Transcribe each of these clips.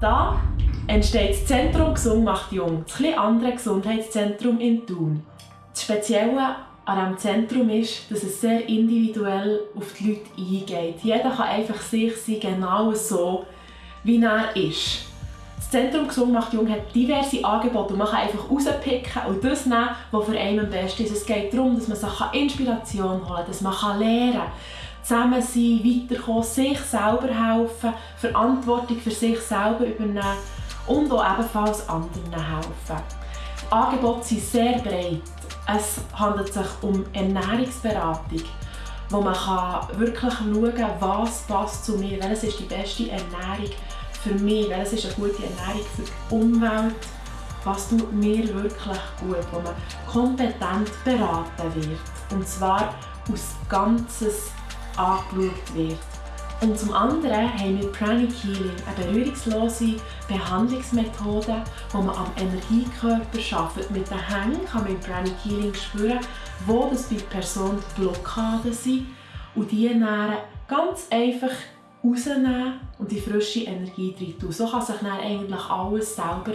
Da entsteht das Zentrum Gesund macht jung, das etwas andere Gesundheitszentrum in Thun. Das Spezielle an diesem Zentrum ist, dass es sehr individuell auf die Leute eingeht. Jeder kann einfach sich sein, genau so, wie er ist. Das Zentrum Gesund macht jung hat diverse Angebote und man kann einfach rauspicken und das nehmen, was für einen am besten ist. Es geht darum, dass man sich Inspiration holen kann, dass man lernen kann, zusammen sein, weiterkommen, sich selber helfen, Verantwortung für sich selber übernehmen und auch ebenfalls anderen helfen. Die Angebote sind sehr breit. Es handelt sich um Ernährungsberatung, wo man kann wirklich schauen kann, was passt zu mir, welches ist die beste Ernährung für mich, welches ist eine gute Ernährung für die Umwelt, was tut mir wirklich gut, wo man kompetent beraten wird. Und zwar aus ganzes angeschaut wird. Und zum anderen haben wir Pranic Healing, eine berührungslose Behandlungsmethode, die man am Energiekörper schafft. Mit den Hängen kann man im Pranic Healing spüren, wo das bei der Person die Blockaden sind und die dann ganz einfach rausnehmen und die frische Energie rein. So kann sich dann eigentlich alles selber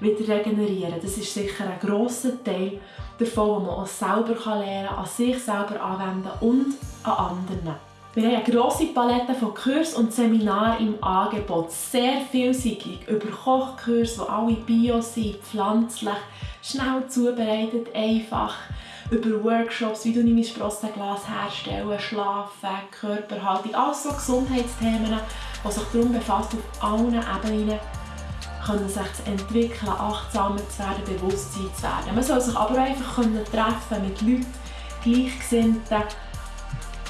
wieder regenerieren. Das ist sicher ein grosser Teil davon, den man auch selber lernen kann, an sich selber anwenden und an anderen. Wir haben eine grosse Palette von Kursen und Seminaren im Angebot. Sehr vielseitig. Über Kochkurse, die alle bio sind, pflanzlich, schnell zubereitet, einfach. Über Workshops, wie du ein Sprossenglas herstellen, Schlafen, Körperhaltung. Alles so Gesundheitsthemen, die sich darum befasst, auf allen Ebenen können sich zu entwickeln, achtsamer zu werden, Bewusstsein zu werden. Man soll sich aber einfach treffen mit Leuten, Gleichgesinnten,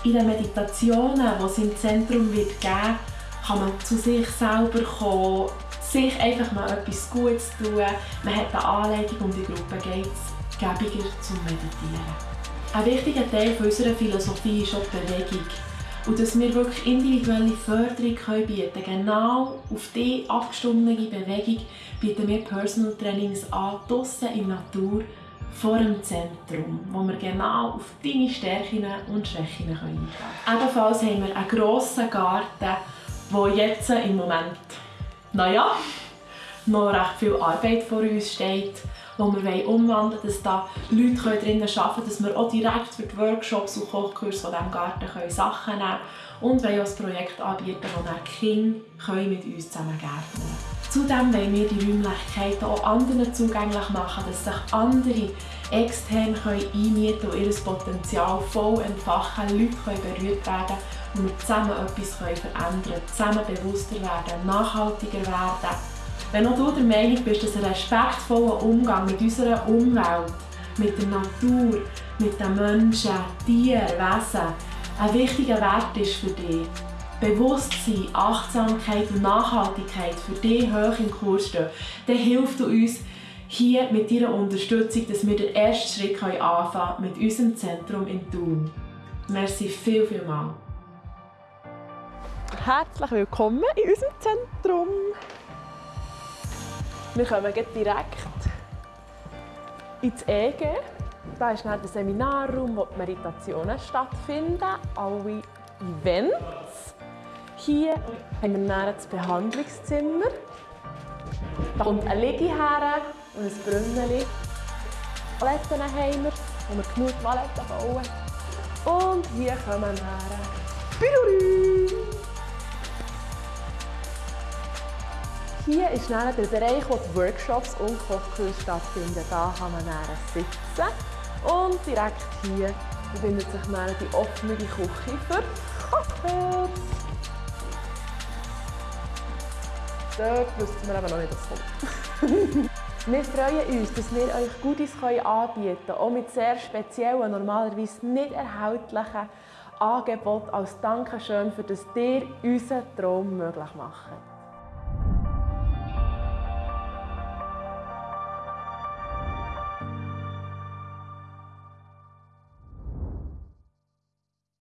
in den Meditationen, die es im Zentrum wird geben kann man zu sich selber kommen, sich einfach mal etwas Gutes tun. Man hat eine Anleitung und die Gruppe geht es gäbiger zum Meditieren. Ein wichtiger Teil unserer Philosophie ist auch die Bewegung. Und dass wir wirklich individuelle Förderung können bieten können. Genau auf diese abgestimmte Bewegung bieten wir Personal Trainings an, draussen in der Natur, vor dem Zentrum, wo wir genau auf deine Stärken und Schwächen eingehen können. Ebenfalls haben wir einen grossen Garten, wo jetzt im Moment, naja, noch recht viel Arbeit vor uns steht, wo wir umwandeln wollen, dass da Leute drinnen arbeiten können, dass wir auch direkt für die Workshops und Kochkurse von diesem Garten können Sachen nehmen können und wollen auch ein Projekt anbieten, wo dann Kinder mit uns zusammen gärtnern können. Zudem wollen wir die Räumlichkeiten auch anderen zugänglich machen, dass sich andere extern einmieten und ihr Potenzial voll entfachen, Leute können berührt werden und wir zusammen etwas verändern können, zusammen bewusster werden, nachhaltiger werden. Wenn auch du der Meinung bist, dass ein respektvoller Umgang mit unserer Umwelt, mit der Natur, mit den Menschen, Tieren, Wesen ein wichtiger Wert ist für dich, Bewusstsein, Achtsamkeit und Nachhaltigkeit für dich hoch im Kurs stehen, dann hilft du uns hier mit deiner Unterstützung, dass wir den ersten Schritt anfangen können mit unserem Zentrum in Thun. Merci viel, viel mal. Herzlich willkommen in unserem Zentrum. Wir kommen direkt ins EG. Da ist dann der Seminarraum, wo die Meditationen stattfinden, alle Events. Hier haben wir dann das Behandlungszimmer. Da kommt ein Liege her und ein Brunnen. Toiletten haben wir, wo wir genug Toiletten bauen. Und hier kommen wir Piruri. Hier ist dann der Bereich, wo die Workshops und Kochkurse stattfinden. Da kann man dann sitzen. Und direkt hier befindet sich dann die offene Küche für Kaffee. Dort wissen wir aber noch nicht, was kommt. wir freuen uns, dass wir euch Goodies anbieten können, auch mit sehr speziellen, normalerweise nicht erhältlichen Angeboten als Dankeschön, für das ihr unseren Traum möglich macht.